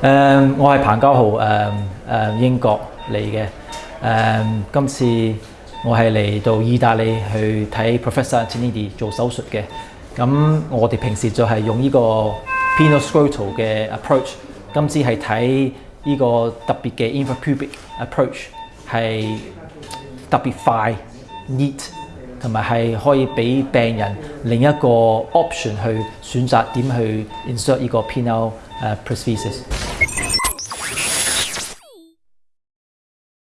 誒，我係彭家豪，誒誒英國嚟嘅。誒，今次我係嚟到意大利去睇 Professor Zanetti 做手術嘅。咁我哋平時就係用呢個 penoscrotal 嘅 approach，今次係睇呢個特別嘅 infrapubic approach，係特別快、neat，同埋係可以俾病人另一個 option 去選擇點去 insert 呢個 penal 誒 prosthesis。